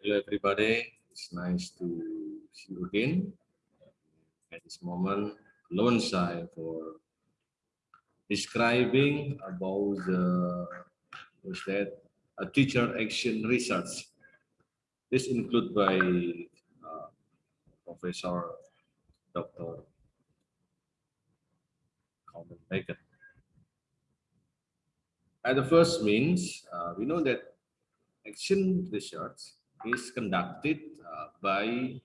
Hello, everybody. It's nice to see you again. At this moment, loan side for describing about the was that a teacher action research. This include by uh, Professor Dr. Colin Bacon. At the first means, uh, we know that action research is conducted uh, by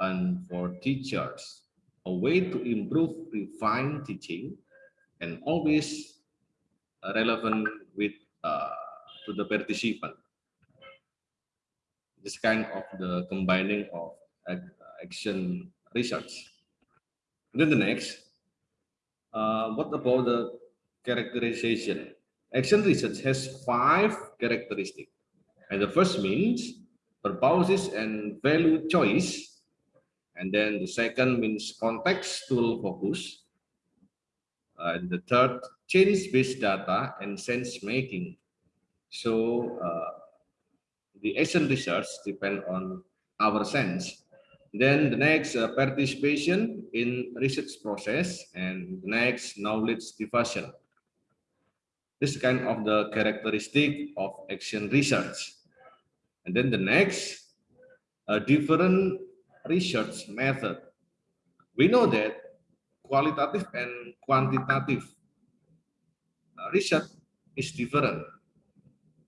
and for teachers, a way to improve refine teaching and always relevant with uh, to the participant. This kind of the combining of action research. And then the next, uh, what about the characterization? Action research has five characteristics. And the first means purposes and value choice. And then the second means contextual focus. Uh, and the third, change-based data and sense making. So uh, the action research depend on our sense. Then the next uh, participation in research process and the next knowledge diffusion. This kind of the characteristic of action research. And then the next, different research method. We know that qualitative and quantitative uh, research is different.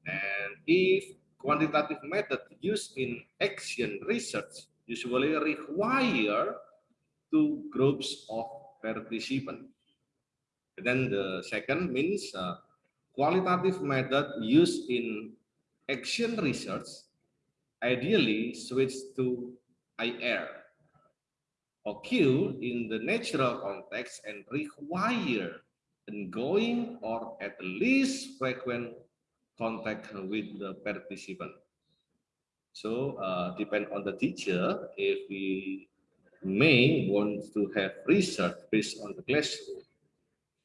And if quantitative method used in action research usually require two groups of participants. And then the second means uh, qualitative method used in action research ideally switch to IR occur in the natural context and require ongoing or at least frequent contact with the participant. So uh, depend on the teacher if we may want to have research based on the classroom.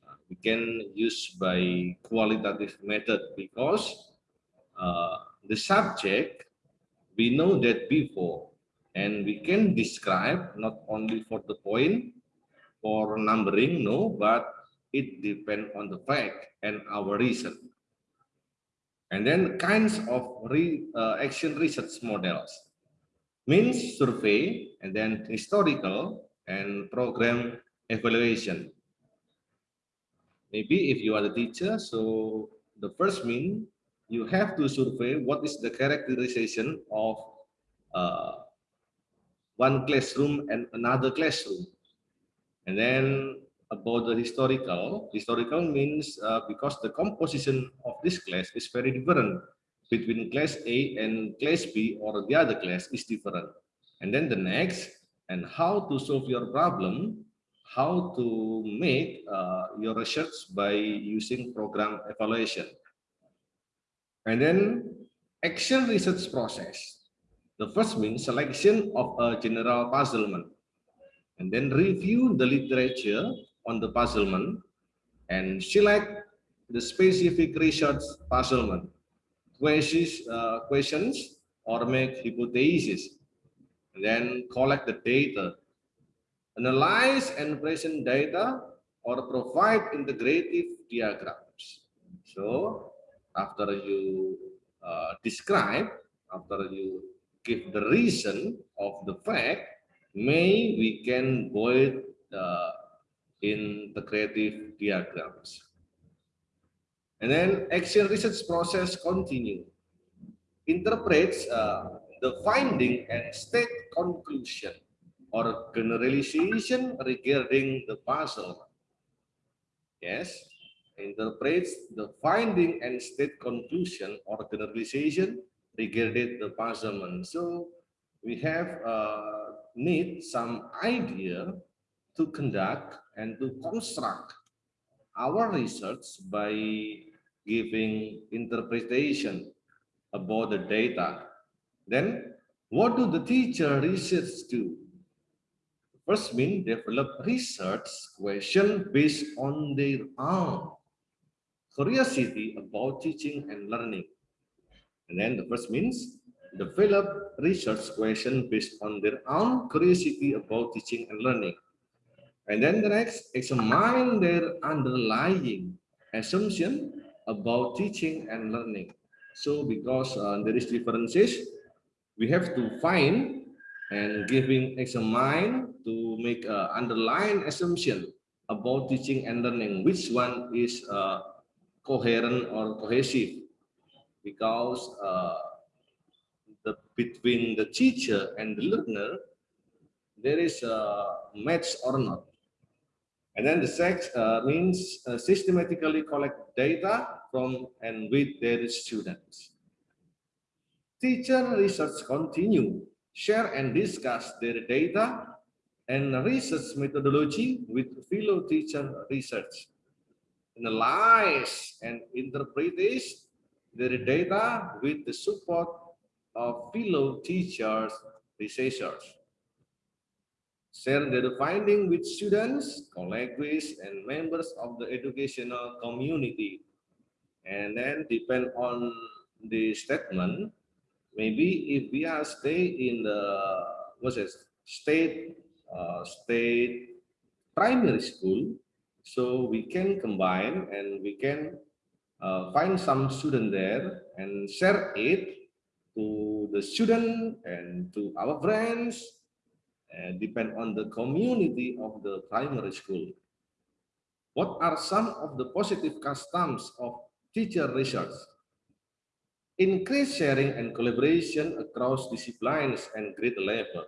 Uh, we can use by qualitative method because uh, the subject we know that before and we can describe not only for the point for numbering no but it depends on the fact and our reason. And then kinds of re, uh, action research models. Means survey and then historical and program evaluation. Maybe if you are the teacher so the first mean you have to survey what is the characterization of uh, one classroom and another classroom. And then about the historical, historical means uh, because the composition of this class is very different between class A and class B or the other class is different. And then the next, and how to solve your problem, how to make uh, your research by using program evaluation. And then action research process. The first means selection of a general puzzlement. And then review the literature on the puzzlement and select the specific research puzzlement, questions, uh, questions or make hypotheses. Then collect the data, analyze and present data or provide integrative diagrams. So after you uh, describe, after you give the reason of the fact, may we can void uh, in the creative diagrams. And then action research process continue. Interprets uh, the finding and state conclusion or generalization regarding the puzzle. Yes, interprets the finding and state conclusion or generalization regarding the puzzlement. So we have uh, need some idea to conduct and to construct our research by giving interpretation about the data. Then what do the teacher research do? First mean develop research question based on their own curiosity about teaching and learning. And then the first means develop research question based on their own curiosity about teaching and learning. And then the next, examine their underlying assumption about teaching and learning. So because uh, there is differences, we have to find and giving examine to make an underlying assumption about teaching and learning, which one is uh, coherent or cohesive. Because uh, the between the teacher and the learner, there is a match or not. And then the sex uh, means uh, systematically collect data from and with their students. Teacher research continue, share and discuss their data and research methodology with fellow teacher research. Analyze and interpret their data with the support of fellow teachers, researchers. Share their finding with students, colleagues, and members of the educational community. And then depend on the statement, maybe if we are stay in the what's it, state uh, state primary school, so we can combine and we can uh, find some student there and share it to the student and to our friends and depend on the community of the primary school. What are some of the positive customs of teacher research? Increase sharing and collaboration across disciplines and grade level.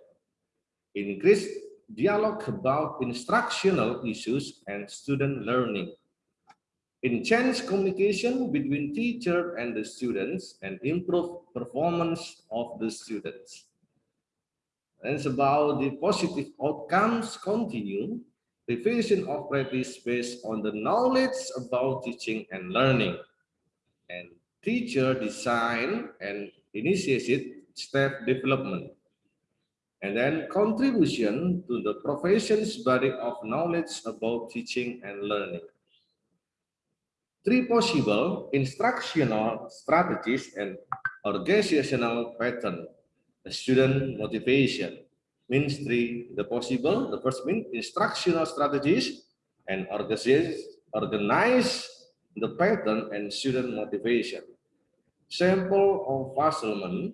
Increase dialogue about instructional issues and student learning. Enhance communication between teacher and the students and improve performance of the students. And it's about the positive outcomes continue, revision of practice based on the knowledge about teaching and learning, and teacher design and initiated staff development, and then contribution to the profession's body of knowledge about teaching and learning. Three possible instructional strategies and organizational pattern student motivation. Means three, the possible, the first mean instructional strategies and organize the pattern and student motivation. Sample of Wasserman,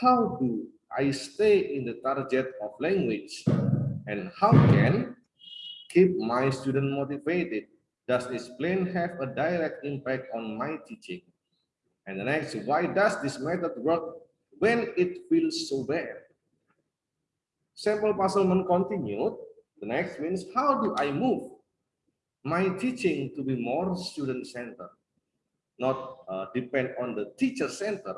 how do I stay in the target of language and how can keep my student motivated? Does this plan have a direct impact on my teaching? And the next, why does this method work when it feels so bad. Sample puzzlement continued. The next means how do I move my teaching to be more student-centered, not uh, depend on the teacher center,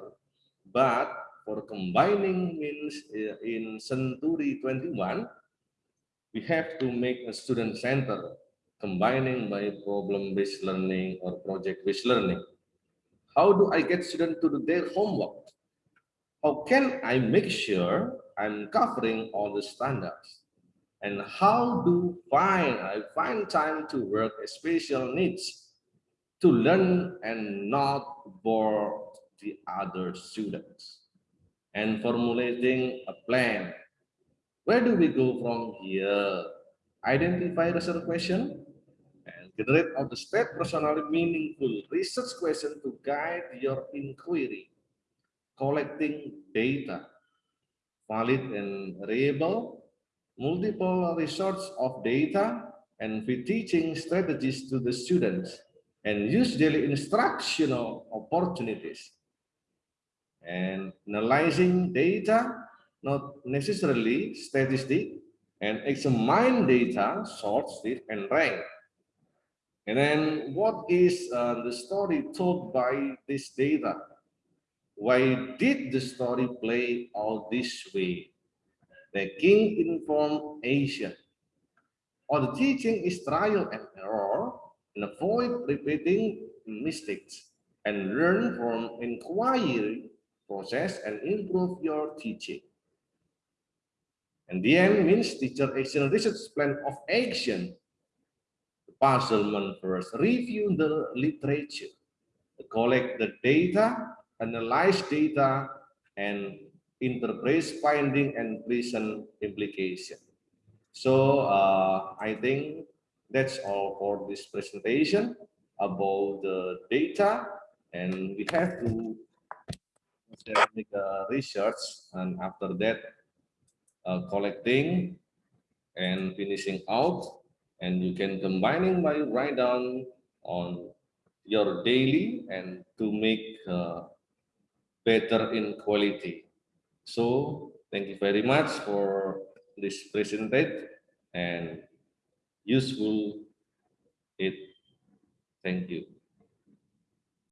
but for combining means uh, in Century 21, we have to make a student center combining by problem-based learning or project-based learning. How do I get students to do their homework? how can I make sure I'm covering all the standards? And how do find I find time to work special needs to learn and not bore the other students? And formulating a plan. Where do we go from here? Identify research question and generate of the state personally meaningful research question to guide your inquiry collecting data, valid and reliable, multiple resource of data, and with teaching strategies to the students, and use daily instructional opportunities. And analyzing data, not necessarily statistic, and examine data, sort it, and rank. And then what is uh, the story told by this data? Why did the story play out this way? The king informed Asia. Or the teaching is trial and error and avoid repeating mistakes and learn from inquiry process and improve your teaching. And the end means teacher action research plan of action. The puzzlement first, review the literature, collect the data analyze data and interface finding and present implication. So uh, I think that's all for this presentation about the data and we have to make a research and after that uh, collecting and finishing out and you can combining by write down on your daily and to make uh, better in quality. So thank you very much for this presentation and useful it. Thank you.